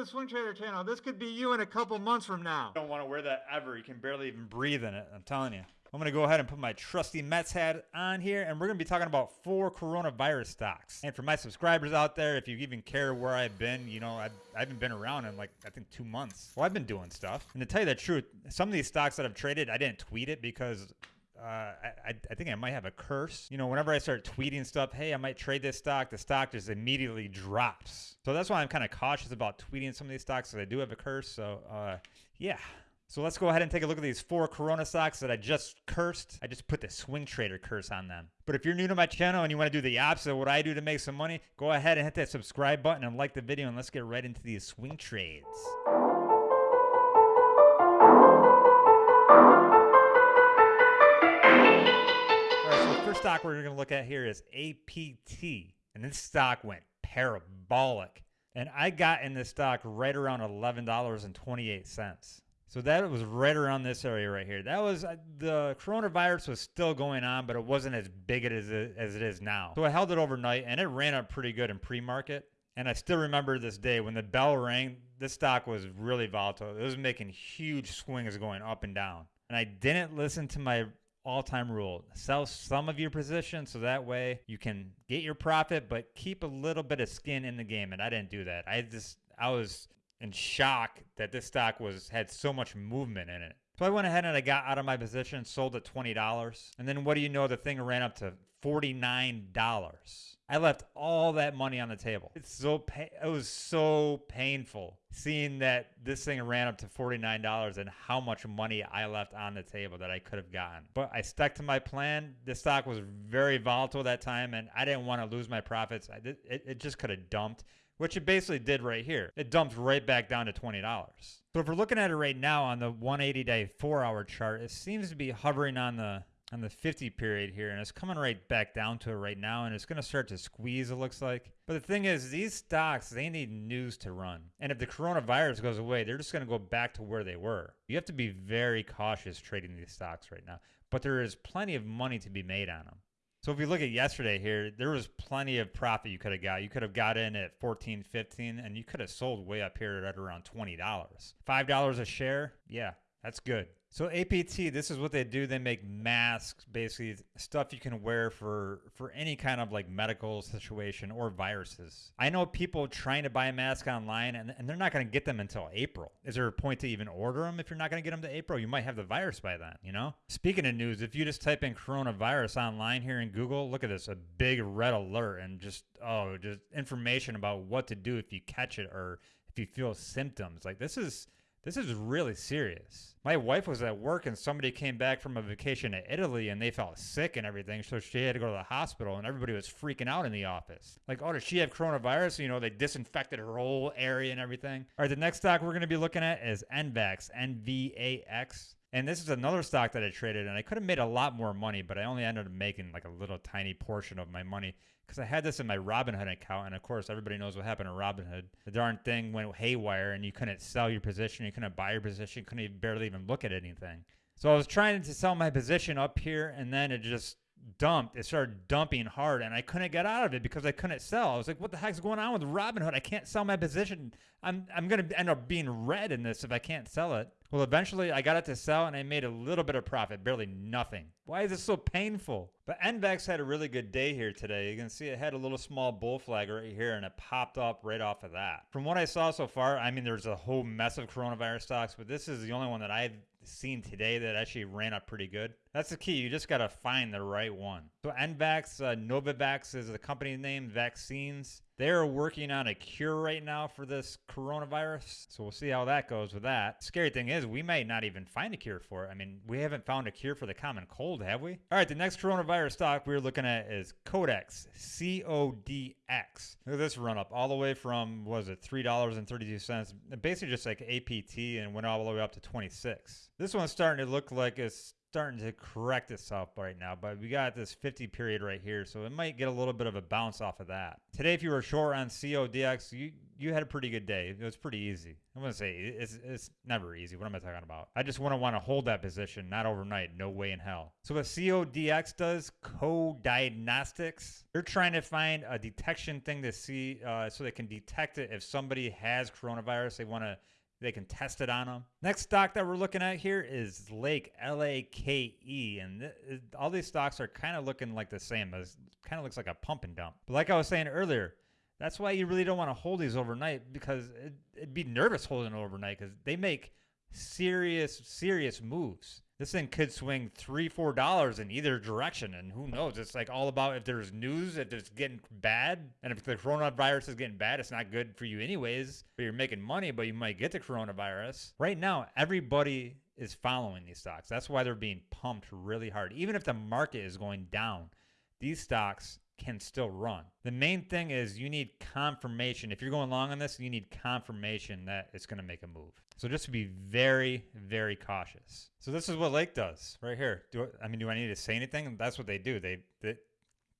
the Swing Trader channel. This could be you in a couple months from now. I don't want to wear that ever. You can barely even breathe in it. I'm telling you. I'm going to go ahead and put my trusty Mets hat on here, and we're going to be talking about four coronavirus stocks. And for my subscribers out there, if you even care where I've been, you know, I've, I haven't been around in like, I think two months. Well, I've been doing stuff. And to tell you the truth, some of these stocks that I've traded, I didn't tweet it because uh, I, I think I might have a curse. You know, whenever I start tweeting stuff, hey, I might trade this stock, the stock just immediately drops. So that's why I'm kind of cautious about tweeting some of these stocks because I do have a curse. So, uh, yeah. So let's go ahead and take a look at these four Corona stocks that I just cursed. I just put the swing trader curse on them. But if you're new to my channel and you want to do the opposite of what I do to make some money, go ahead and hit that subscribe button and like the video and let's get right into these swing trades. Stock we're going to look at here is APT. And this stock went parabolic. And I got in this stock right around $11.28. So that was right around this area right here. That was uh, the coronavirus was still going on, but it wasn't as big as it, as it is now. So I held it overnight and it ran up pretty good in pre-market. And I still remember this day when the bell rang, this stock was really volatile. It was making huge swings going up and down. And I didn't listen to my all-time rule. Sell some of your position so that way you can get your profit but keep a little bit of skin in the game and I didn't do that. I just I was in shock that this stock was had so much movement in it. So I went ahead and I got out of my position, sold at $20. And then what do you know? The thing ran up to $49. I left all that money on the table. It's so pa- it was so painful seeing that this thing ran up to $49 and how much money I left on the table that I could have gotten. But I stuck to my plan. The stock was very volatile that time and I didn't want to lose my profits. I it, it just could have dumped which it basically did right here. It dumped right back down to $20. So if we're looking at it right now on the 180 day four hour chart, it seems to be hovering on the on the 50 period here and it's coming right back down to it right now and it's going to start to squeeze it looks like. But the thing is these stocks they need news to run. And if the coronavirus goes away they're just going to go back to where they were. You have to be very cautious trading these stocks right now but there is plenty of money to be made on them so if you look at yesterday here, there was plenty of profit you could have got. You could have got in at 14, 15, and you could have sold way up here at around $20. $5 a share, yeah, that's good. So APT, this is what they do. They make masks, basically stuff you can wear for for any kind of like medical situation or viruses. I know people trying to buy a mask online and, and they're not going to get them until April. Is there a point to even order them if you're not going to get them to April? You might have the virus by then, you know? Speaking of news, if you just type in coronavirus online here in Google, look at this, a big red alert and just oh, just information about what to do if you catch it or if you feel symptoms. Like this is this is really serious. My wife was at work and somebody came back from a vacation to Italy and they felt sick and everything. So she had to go to the hospital and everybody was freaking out in the office. Like, oh, does she have coronavirus? You know, they disinfected her whole area and everything. All right, the next stock we're going to be looking at is NVAX, N-V-A-X. And this is another stock that I traded, and I could have made a lot more money, but I only ended up making like a little tiny portion of my money because I had this in my Robinhood account, and of course, everybody knows what happened to Robinhood. The darn thing went haywire, and you couldn't sell your position, you couldn't buy your position, couldn't even barely even look at anything. So I was trying to sell my position up here, and then it just dumped. It started dumping hard, and I couldn't get out of it because I couldn't sell. I was like, "What the heck's going on with Robinhood? I can't sell my position. I'm I'm gonna end up being red in this if I can't sell it." Well, eventually I got it to sell, and I made a little bit of profit, barely nothing. Why is this so painful? But NVAX had a really good day here today. You can see it had a little small bull flag right here, and it popped up right off of that. From what I saw so far, I mean, there's a whole mess of coronavirus stocks, but this is the only one that I've seen today that actually ran up pretty good. That's the key. You just got to find the right one. So NVAX, uh, Novavax is the company name, vaccines. They're working on a cure right now for this coronavirus. So we'll see how that goes with that. Scary thing is, we might not even find a cure for it. I mean, we haven't found a cure for the common cold, have we? All right, the next coronavirus stock we're looking at is Codex, C O D X. Look at this run up all the way from, was it, $3.32? Basically just like APT and went all the way up to 26. This one's starting to look like it's starting to correct itself right now, but we got this 50 period right here, so it might get a little bit of a bounce off of that. Today, if you were short on CODX, you you had a pretty good day. It was pretty easy. I'm gonna say it's it's never easy. What am I talking about? I just want to want to hold that position, not overnight. No way in hell. So what CODX does, co-diagnostics, they're trying to find a detection thing to see, uh, so they can detect it if somebody has coronavirus. They want to they can test it on them. Next stock that we're looking at here is Lake, L A K E. And th- all these stocks are kind of looking like the same. It kind of looks like a pump and dump. But like I was saying earlier, that's why you really don't want to hold these overnight because it, it'd be nervous holding it overnight because they make serious, serious moves. This thing could swing three, four dollars in either direction, and who knows? It's like all about if there's news, if it's getting bad, and if the coronavirus is getting bad, it's not good for you anyways. But you're making money, but you might get the coronavirus. Right now, everybody is following these stocks. That's why they're being pumped really hard. Even if the market is going down, these stocks can still run. The main thing is you need confirmation. If you're going long on this, you need confirmation that it's going to make a move. So just be very, very cautious. So this is what Lake does right here. Do I, I mean, do I need to say anything? That's what they do. They, they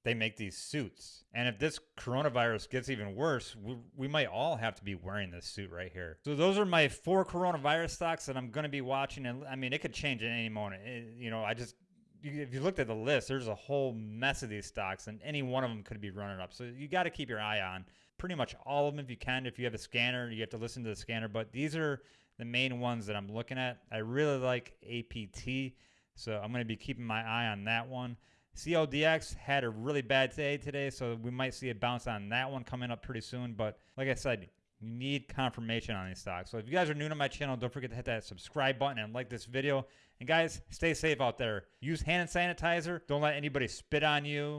they make these suits. And if this coronavirus gets even worse, we, we might all have to be wearing this suit right here. So those are my four coronavirus stocks that I'm going to be watching. And I mean, it could change at any moment. It, you know, I just if you looked at the list, there's a whole mess of these stocks, and any one of them could be running up. So you got to keep your eye on pretty much all of them if you can. If you have a scanner, you have to listen to the scanner. But these are the main ones that I'm looking at. I really like APT, so I'm going to be keeping my eye on that one. CLDX had a really bad day today, so we might see a bounce on that one coming up pretty soon. But like I said, you need confirmation on these stocks. So if you guys are new to my channel, don't forget to hit that subscribe button and like this video. And guys, stay safe out there. Use hand sanitizer. Don't let anybody spit on you.